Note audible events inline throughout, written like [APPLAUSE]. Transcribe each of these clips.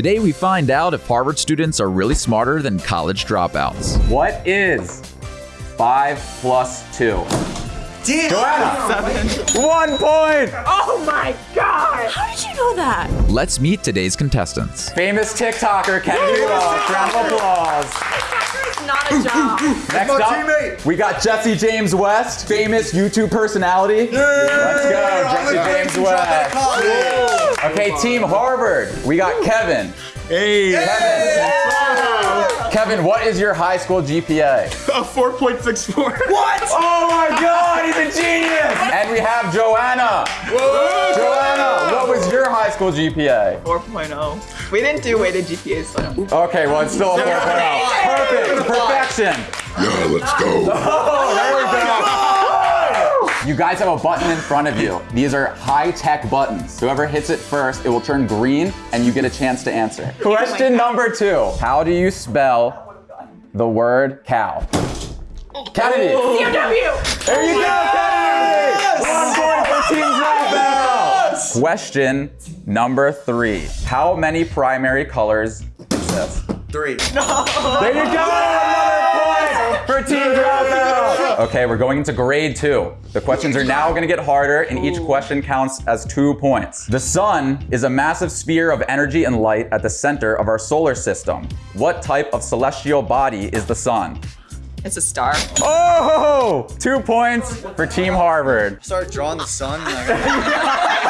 Today we find out if Harvard students are really smarter than college dropouts. What is 5 plus 2? Damn. Joanna! One point! Oh my god! How did you know that? Let's meet today's contestants. Famous TikToker Kennedy Welch. Round of applause. It's not a job. Next my up, teammate. we got Jesse James West, famous YouTube personality. Let's go, Jesse James West. Okay, Team Harvard. We got Kevin. Hey, Kevin. Kevin, what is your high school GPA? a 4.64. What? [LAUGHS] Oh my God, he's a genius! And we have Joanna. Joanna, what was your high school GPA? 4.0. We didn't do weighted GPAs though. Okay, well, it's still a 4.0. Perfect, perfection. Yeah, let's go. [LAUGHS] Oh, there we go. You guys have a button in front of you. These are high-tech buttons. Whoever hits it first, it will turn green, and you get a chance to answer. Oh Question number two. How do you spell the word cow? Kennedy. Oh. CMW! There you go, Kennedy! One point for Team Dropout. Question number three. How many primary colors exist? Three. No. There you go! Another for Team Dropout! Okay, we're going into grade two. The questions are now gonna get harder, and each question counts as two points. The sun is a massive sphere of energy and light at the center of our solar system. What type of celestial body is the sun? It's a star. Oh! Two points for Team Harvard. Start drawing the sun. [LAUGHS] [LAUGHS] [LAUGHS]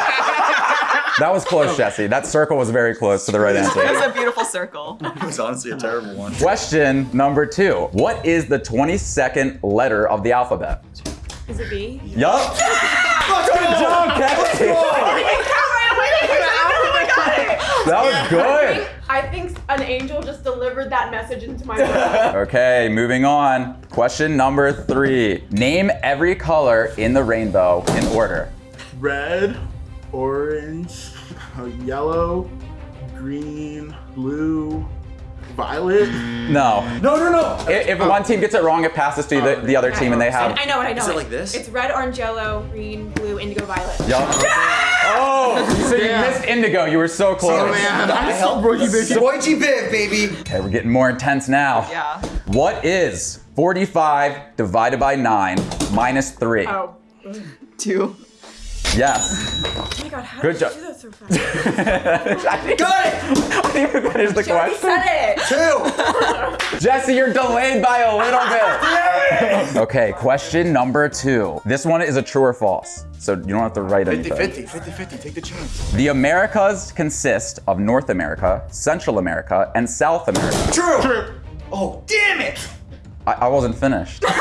and I That was close, Jesse. That circle was very close to the right answer. It was a beautiful circle. It was honestly a terrible one. Question number two. What is the 22nd letter of the alphabet? Is it B? Yup. Good job, [LAUGHS] [LAUGHS] Kevin. That was good. I think an angel just delivered that message into my brain. Okay, moving on. Question number three. Name every color in the rainbow in order. Red, orange, uh, yellow, green, blue, violet. No. No, no, no. If, if one team gets it wrong, it passes to the, the other team and they have. I know it, I know Is it like this? It's red, orange, yellow, green, blue, indigo, violet. Yup. Oh, so you missed indigo. You were so close. Oh man, I'm so broke, you baby. G Biv, baby. Okay, we're getting more intense now. Yeah. What is 45 divided by 9 minus 3? Oh. Two. Yes. Oh my god, how Good did you job. do that so fast? [LAUGHS] I think Got it. I think we finished the She already question. said it! Two. Jesse, you're delayed by a little bit. [LAUGHS] okay, question number two. This one is a true or false, so you don't have to write 50 anything. 50 50 50. Take the chance. The Americas consist of North America, Central America, and South America. True! True. Oh, damn it. I, I wasn't finished. [LAUGHS]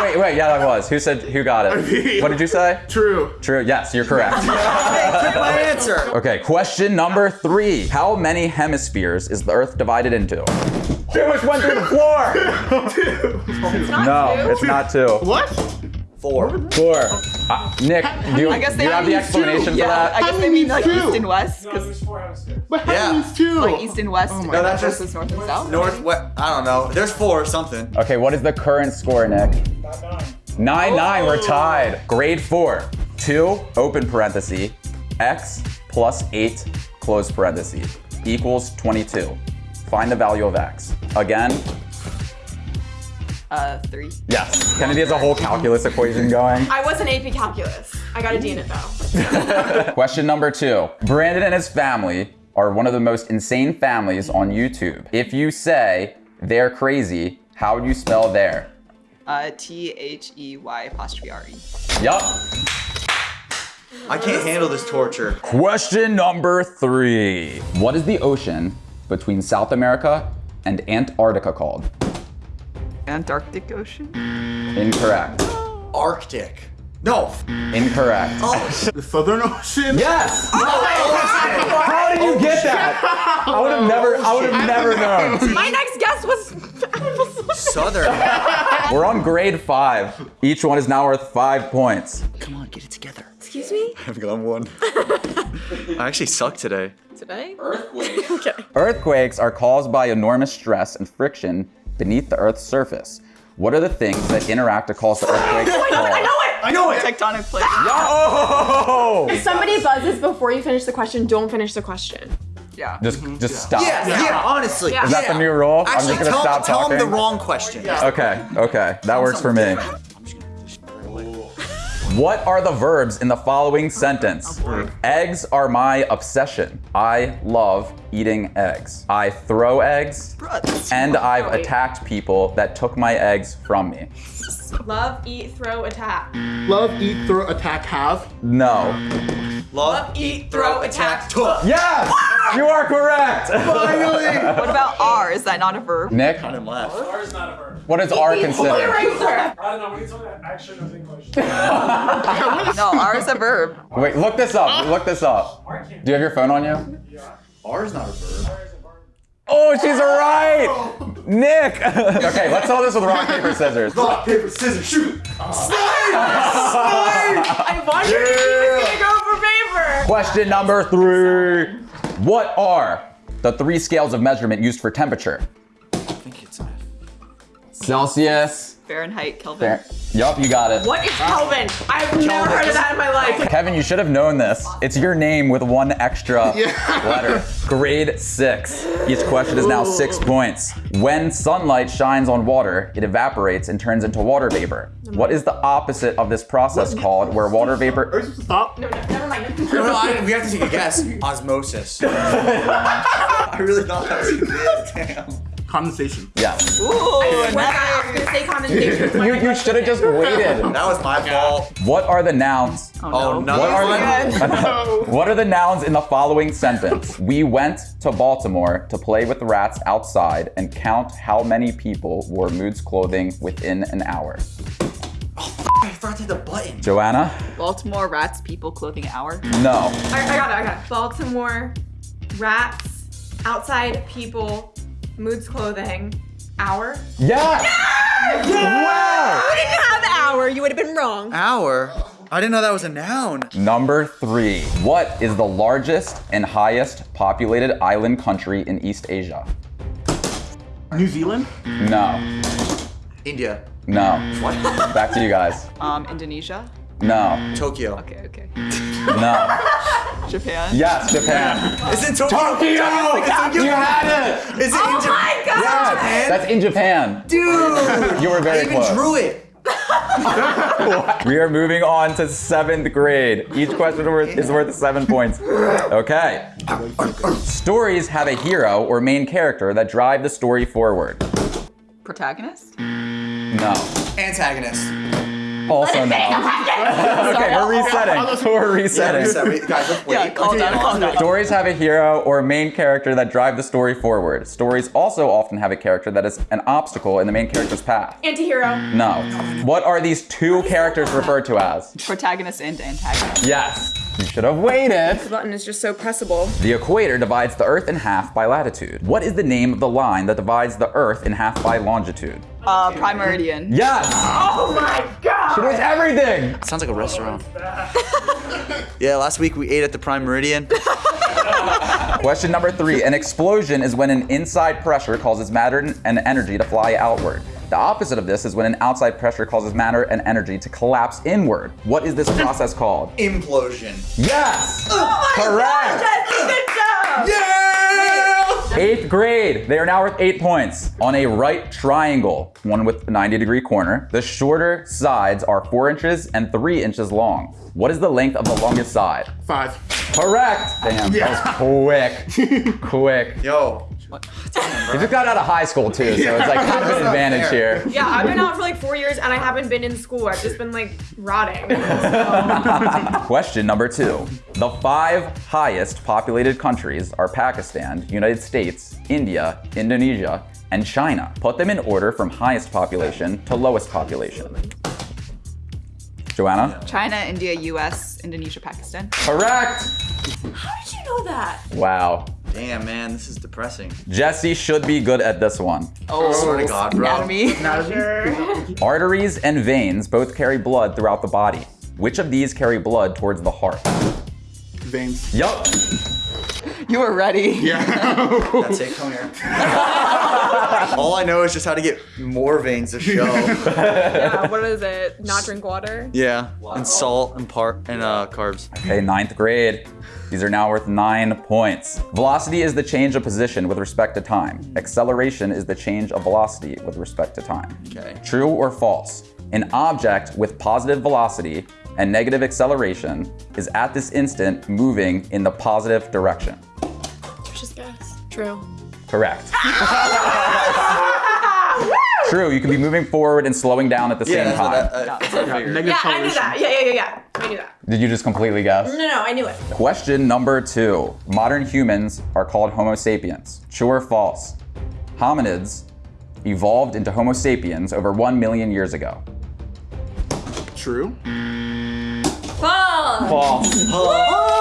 oh wait, wait, yeah, that was. Who said? Who got it? [LAUGHS] What did you say? True. True. Yes, you're correct. [LAUGHS] Hey, my answer. Okay, question number three. How many hemispheres is the Earth divided into? Too much went through the floor. [LAUGHS] no, two. it's not two. What? Four. Four. Uh, Nick, do you, I guess do they you have the mean explanation two. for yeah, that? I guess they mean like east and west. Cause What Yeah. happens two? like east and west No, that's just- versus north and south. North, west. I don't know. There's four or something. Okay, what is the current score, Nick? Nine nine. We're tied. Grade four. Two open parenthesis x plus eight close parenthesis equals 22. Find the value of x. Again, Uh, three. yes. Kennedy has a whole calculus equation going. I was in AP Calculus. I got a D in it though. [LAUGHS] Question number two. Brandon and his family are one of the most insane families on YouTube. If you say they're crazy, how would you spell there? Uh, T H E Y apostrophe R E. Yup. I can't handle this torture. Question number three. What is the ocean between South America and Antarctica called? Antarctic Ocean. Incorrect. Arctic. No. Incorrect. Oh, the Southern Ocean? Yes! Oh How did you get that? I would have never, I would have never known. My next guess was [LAUGHS] Southern. We're on grade five. Each one is now worth five points. Come on, get it together. Excuse me? I've got one. I actually suck today. Today? Earthquakes. [LAUGHS] Earthquakes are caused by enormous stress and friction beneath the Earth's surface. What are the things that interact to cause the earthquake to fall? I know it. Tectonic plate. Oh! If somebody buzzes before you finish the question, don't finish the question. Yeah. Just just stop. Yeah, yeah, honestly. Yeah. Is that the new rule? I'm just gonna tell, stop tell talking. him the wrong question. Okay, okay, that works for me. What are the verbs in the following sentence? Eggs are my obsession. I love eating eggs. I throw eggs, and I've attacked people that took my eggs from me. [LAUGHS] Love, eat, throw, attack. Love, eat, throw, attack, have. No. Love, eat, throw, attack, took. Yes! You are correct! Finally. What about R? Is that not a verb? Nick, And left. R is not a verb. what does R consider? Eraser. I don't know. When you told me that, I actually know English. [LAUGHS] No, R is a verb. Wait, look this up. Look this up. R. Do you have your phone on you? Yeah. R is not a verb. R is a verb. Oh, she's oh! right! Nick! [LAUGHS] okay, let's solve this with rock, paper, scissors. Rock, paper, scissors, shoot. [LAUGHS] I wondered if he was gonna go for paper. Question number three. What are the three scales of measurement used for temperature? I think it's Celsius. Fahrenheit, Kelvin. Fair. Yup, you got it. What is Kelvin? I've never heard of that in my life. [LAUGHS] Kevin, you should have known this. It's your name with one extra [LAUGHS] letter. Grade six. Each question is now six points. When sunlight shines on water, it evaporates and turns into water vapor. What is the opposite of this process called where water vapor? you supposed to stop? No, no, never mind. [LAUGHS] No, no, I, we have to take a guess. Osmosis. I really thought that was good. Damn. Condensation. Yes. Ooh, I. Oh I was gonna say condensation. [LAUGHS] You, you should have just waited. [LAUGHS] That was my fault. What are the nouns? Oh, no. Oh, another What are one? the, [LAUGHS] what are the nouns in the following sentence? We went to Baltimore to play with the rats outside and count how many people wore Moods clothing within an hour. Oh, I forgot to hit the button. Joanna? Baltimore rats people clothing hour. No. I, I got it. I got it. Baltimore, rats, outside people, moods clothing, hour. Yes! Wow! You didn't have hour. You would have been wrong. Hour? I didn't know that was a noun. Number three. What is the largest and highest populated island country in East Asia? New Zealand? No. India. No. What? Back to you guys. Um, Indonesia. No. Tokyo. Okay, okay. No. [LAUGHS] Japan. Yes, Japan. Is it Tokyo? Tokyo! You had it! Is it Oh in Japan? my god! Yes, that's in Japan. Dude! You were very I very even close. drew it. [LAUGHS] We are moving on to seventh grade. Each question worth- is worth seven points. Okay. Stories have a hero or main character that drive the story forward. Protagonist. No. Antagonist. Also no. [LAUGHS] okay, [LAUGHS] we're resetting. We're resetting. Yeah, wait, guys, let's wait. Yeah, calm down, calm down. Stories have a hero or main character that drive the story forward. Stories also often have a character that is an obstacle in the main character's path. Antihero. No. What are these two characters referred to as? Protagonist and antagonist. Yes. You should have waited. The button is just so pressable. The equator divides the Earth in half by latitude. What is the name of the line that divides the Earth in half by longitude? Uh, prime meridian. Yes! Oh my god! It was everything! Sounds like a restaurant. [LAUGHS] yeah, last week we ate at the Prime Meridian. [LAUGHS] Question number three. An explosion is when an inside pressure causes matter and energy to fly outward. The opposite of this is when an outside pressure causes matter and energy to collapse inward. What is this process called? Implosion. Yes! Oh Correct! Good job! Yeah! Eighth grade. They are now worth eight points. On a right triangle, one with a 90 degree corner, the shorter sides are four inches and three inches long. What is the length of the longest side? Five. Correct! Damn, that was quick. [LAUGHS] quick. Yo. You just got out of high school too, so it's like kind of an [LAUGHS] advantage here. Yeah, I've been out for like four years and I haven't been in school. I've just been like rotting. [LAUGHS] Question number two. The five highest populated countries are Pakistan, United States, India, Indonesia, and China. Put them in order from highest population to lowest population. Joanna? China, India, U.S., Indonesia, Pakistan. Correct! How did you know that? Wow. Damn, man, this is depressing. Jesse should be good at this one. Oh, swear to oh, God, bro. Anatomy. [LAUGHS] Arteries and veins both carry blood throughout the body. Which of these carry blood towards the heart? Veins. Yup. You were ready. Yeah. That's it, come here. [LAUGHS] [LAUGHS] All I know is just how to get more veins to show. [LAUGHS] Yeah, what is it? Not drink water? yeah, and salt and part and uh, carbs. Okay, ninth grade. These are now worth nine points. Velocity is the change of position with respect to time. Acceleration is the change of velocity with respect to time. Okay. True or false? An object with positive velocity and negative acceleration is at this instant moving in the positive direction. Just guess. True. Correct. [LAUGHS] True, you can be moving forward and slowing down at the same time. I- I- that's what I uh, figured. Negative Yeah, I knew that. Yeah, yeah, yeah, yeah. I knew that. Did you just completely guess? No, no, I knew it. Question number two. Modern humans are called Homo sapiens. True or false? Hominids evolved into Homo sapiens over 1 million years ago. True. False. False.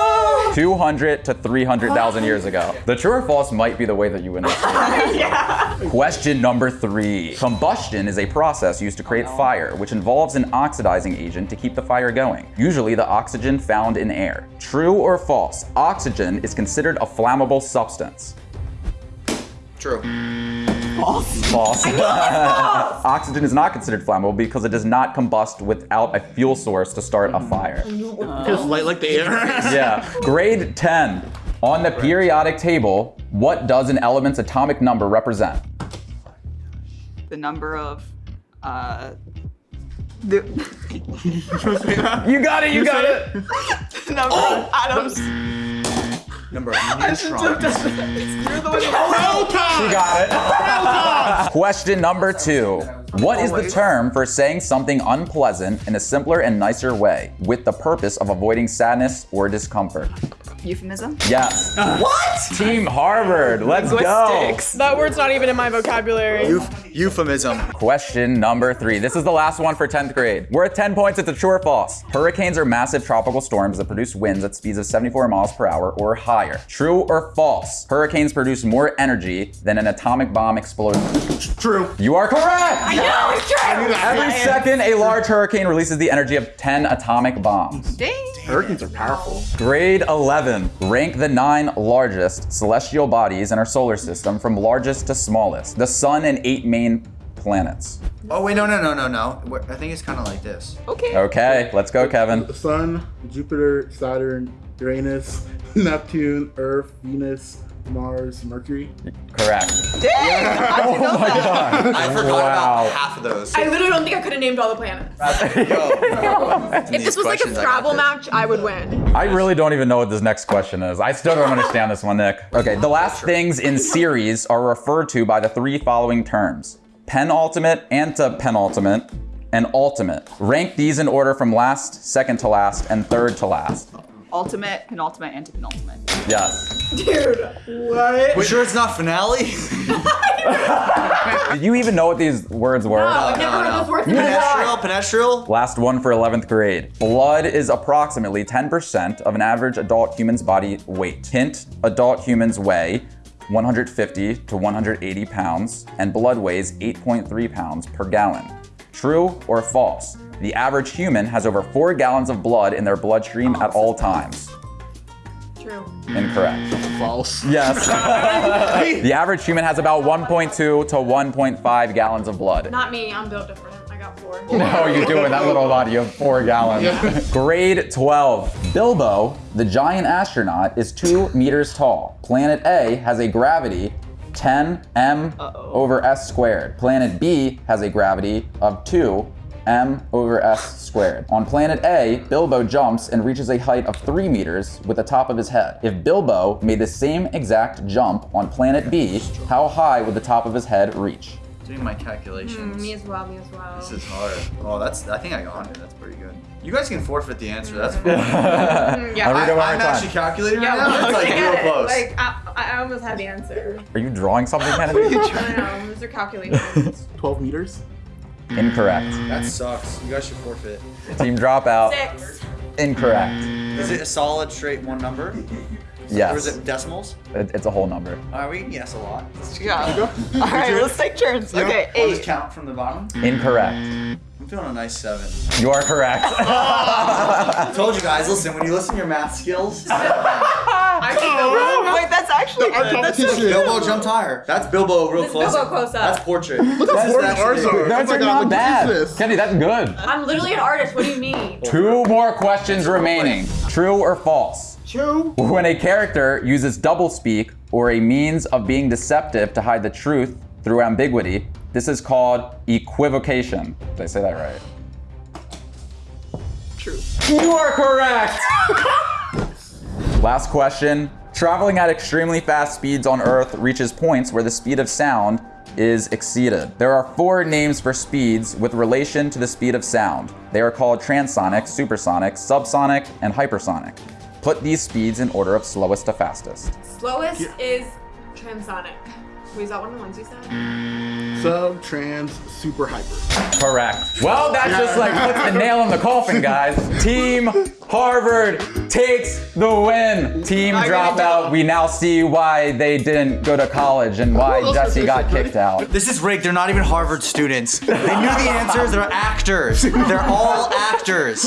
200 to 300,000 years ago. [GASPS] The true or false might be the way that you win this. [LAUGHS] Question number three. Combustion is a process used to create fire, which involves an oxidizing agent to keep the fire going, usually the oxygen found in air. True or false? Oxygen is considered a flammable substance. True. [LAUGHS] False. Oxygen is not considered flammable because it does not combust without a fuel source to start a fire. Just light like the air. [LAUGHS] Yeah. Grade 10. On the periodic table, what does an element's atomic number represent? The number of uh, the You got it, you got it. [LAUGHS] number of atoms. Number of [LAUGHS] neutrons. [LAUGHS] You mm. got it. [LAUGHS] Question number two. What is the term for saying something unpleasant in a simpler and nicer way with the purpose of avoiding sadness or discomfort? Euphemism. Yes. [LAUGHS] What? Team Harvard, let's go. That word's not even in my vocabulary. Euph- euphemism. Question number three. This is the last one for 10th grade. We're at 10 points. It's a true or false. Hurricanes are massive tropical storms that produce winds at speeds of 74 miles per hour or higher. True or false? Hurricanes produce more energy than an atomic bomb exploding. True. You are correct. No, it's true. Every second, a large hurricane releases the energy of 10 atomic bombs. Dang. Hurricanes are powerful. Grade 11. Rank the nine largest celestial bodies in our solar system from largest to smallest. The sun and eight main planets. Oh wait, no, no, no, no, no. We're- I think it's kind of like this. Okay. Okay, let's go, Kevin. The Sun, Jupiter, Saturn, Uranus, [LAUGHS] Neptune, Earth, Venus, Mars, Mercury. Correct. Dang. I didn't know oh that. I forgot Wow. about half of those. I literally don't think I could have named all the planets. Yo. [LAUGHS] If this was like a Scrabble match, I would win. I really don't even know what this next question is. I still don't understand this one, Nick. Okay, the last things in series are referred to by the three following terms penultimate, antepenultimate, and ultimate. Rank these in order from last, second to last, and third to last. Ultimate, penultimate, antepenultimate. Yes. Dude, what? You sure it's not finale? Did [LAUGHS] you even know what these words were? No, I've never no, heard no. this word in my life. Penestrial, penestrial. Last one for 11th grade. Blood is approximately 10% of an average adult human's body weight. Hint, adult humans weigh 150 to 180 pounds, and blood weighs 8.3 pounds per gallon. True or false? The average human has over 4 gallons of blood in their bloodstream at all times. True. Incorrect. False. Yes. [LAUGHS] the average human has about 1.2 to 1.5 gallons of blood. Not me. I'm built different. I got four. No, you do in that little body of four gallons. [LAUGHS] Grade 12. Bilbo, the giant astronaut, is two meters tall. Planet A has a gravity 10 m over s squared. Planet B has a gravity of 2 m over s squared. On planet A, Bilbo jumps and reaches a height of 3 meters with the top of his head. If Bilbo made the same exact jump on planet B, how high would the top of his head reach? Doing my calculations. Mm, me as well. Me as well. This is hard. Oh, that's. I think I got it. That's pretty good. You guys can forfeit the answer. That's mm. fine. Mm, yeah. I'll read it one more I, am time. actually calculating Yeah, right now. [LAUGHS] It's like I real close. Like I, I almost had the answer. Are you drawing something, Kennedy? [LAUGHS] I don't know. Those are calculations. [LAUGHS] 12 meters. Incorrect. Mm, that sucks. You guys should forfeit. Team dropout. Six. Incorrect. Is it a solid straight one number? Yes. Or is it decimals? It- it's a whole number. All right, we can guess a lot. Yeah. [LAUGHS] All right, let's take turns. Okay, I'll just eight. count from the bottom. Incorrect. I'm feeling a nice seven. You are correct. [LAUGHS] I told you guys, listen, when you listen to your math skills, [LAUGHS] Wait, that's actually Our good. That's competition. Bilbo jumped higher. That's Bilbo real This close. Bilbo close up. That's portrait. Look how boring ours are. That's oh my God, not bad. Kenny, that's good. I'm literally an artist. What do you mean? Two more questions remaining. True or false? True. When a character uses doublespeak or a means of being deceptive to hide the truth through ambiguity, this is called equivocation. Did I say that right? True. You are correct! [LAUGHS] Last question. Traveling at extremely fast speeds on Earth reaches points where the speed of sound is exceeded. There are four names for speeds with relation to the speed of sound. They are called transonic, supersonic, subsonic, and hypersonic. Put these speeds in order of slowest to fastest. Slowest is transonic. Wait, is that one of the ones you said? Sub, trans, super, hyper. Correct. Well, that just like puts the nail in the coffin, guys. [LAUGHS] Team Harvard takes the win. Team Dropout, we now see why they didn't go to college and why Jesse got kicked out. This is rigged. They're not even Harvard students. They knew the answers. They're actors. They're all actors.